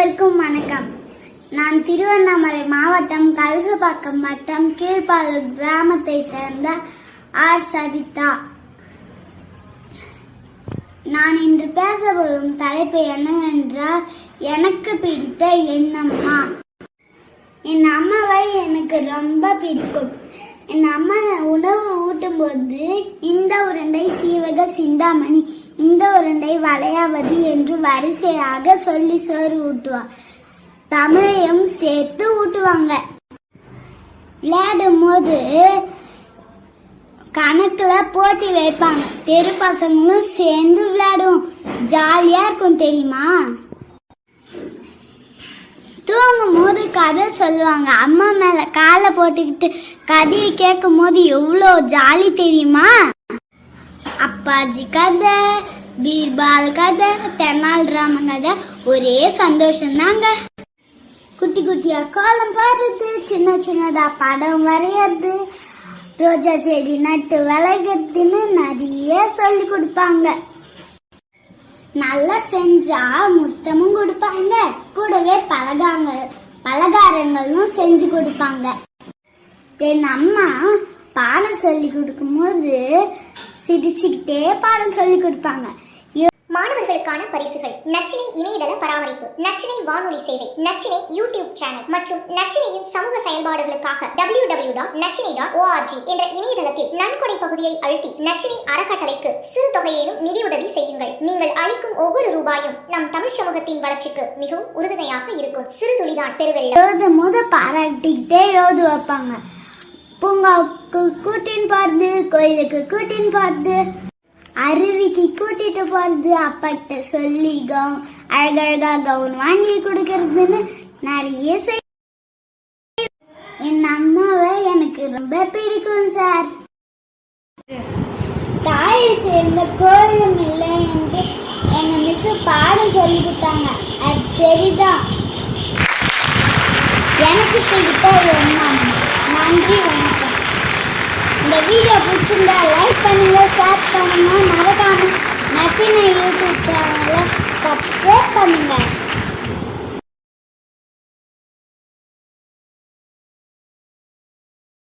வணக்கம். நான் திருவண்ணாமலை மாவட்டம் கலசபாக்கம் வட்டம் கீழ்ப்பாளூர் கிராமத்தை சேர்ந்த ஆர். சவிதா. நான் இன்று பேச வரும் தலைப்பு என்னவென்றால் எனக்கு பிடித்த என் அம்மா என் அம்மாவை எனக்கு ரொம்ப பிடிக்கும். என் அம்மா உணவு ஊட்டும்போது இந்த உருண்டை சீவக சிந்தாமணி இந்த உருண்டை வளையாவது என்று வரிசையாக சொல்லி சோறு ஊட்டுவார் தமிழையும் சேர்த்து ஊட்டுவாங்க. விளையாடும் போது கணக்குல போட்டி வைப்பாங்க. தெரு பசங்களும் சேர்ந்து விளையாடுவோம். ஜாலியா இருக்கும் தெரியுமா? தூங்கும் போது கதை சொல்லுவாங்க. அம்மா மேல காலை போட்டுக்கிட்டு கதையை கேட்கும் போது எவ்வளோ ஜாலி தெரியுமா? அப்பாஜி கதை பீர்பால் கதை தென்னாலிராமன் கதை ஒரே சந்தோஷம் தாங்க குட்டி குட்டியா கோலம் போடுறது சின்ன சின்னதா படம் வரையறது ரோஜா செடி நட்டு விளைகிறதுன்னு நிறைய சொல்லி கொடுப்பாங்க. நல்லா செஞ்சா முத்தமும் கொடுப்பாங்க கூடவே பலகாங்க பலகாரங்களும் செஞ்சு கொடுப்பாங்க. என் அம்மா பானை சொல்லி கொடுக்கும்போது சிரிச்சுக்கிட்டே பாடம் சொல்லி கொடுப்பாங்க. மாணவர்களுக்கான பரிசுகள். நச்சினை இணையதள பராமரிப்பு. நச்சினை வானொலி சேவை. நச்சினை யூடியூப் சேனல். மற்றும் நச்சினையின் சமூக செயல்பாடுகளுக்காக W W dot Nachchinai dot ORG என்ற இணையதளத்தில் நன்கொடை பகுதியை அழுத்தி நச்சினை அறக்கட்டளைக்கு சிறு தொகையேனும் நிதியுதவி செய்யுங்கள். நீங்கள் அளிக்கும் ஒவ்வொரு ரூபாயும் நம் தமிழ் சமூகத்தின் வளர்ச்சிக்கு மிகவும் உறுதுணையாக இருக்கும். சிறு துளிதான் பெருவெள்ளம். எழுதும் போது பாராட்டிக்கிட்டே எழுது வைப்பாங்க. பூங்காவுக்கு கூட்டின்னு போறது கோயிலுக்கு கூட்டின்னு போறது அருவிக்கு கூட்டிட்டு போறது அப்பாட்ட சொல்லி கவுன் அழகழகா கவுன் வாங்கி கொடுக்கறதுன்னு நிறைய செய் என் அம்மாவை எனக்கு ரொம்ப பிடிக்கும் சார். தாயில் சேர்ந்த கோயிலும் இல்லை என்று எங்க மிஸ் பாடம் சொல்லி கொடுத்தாங்க. அது சரிதான். எனக்கு பிடித்த எண்ணம் நன்றி வணக்கம் இந்த வீடியோ பிடிச்சிருந்தா லைக் பண்ணுங்க ஷேர் பண்ணுங்க. மறக்காம நச்சின யூடியூப் சேனலை சப்ஸ்கிரைப் பண்ணுங்க.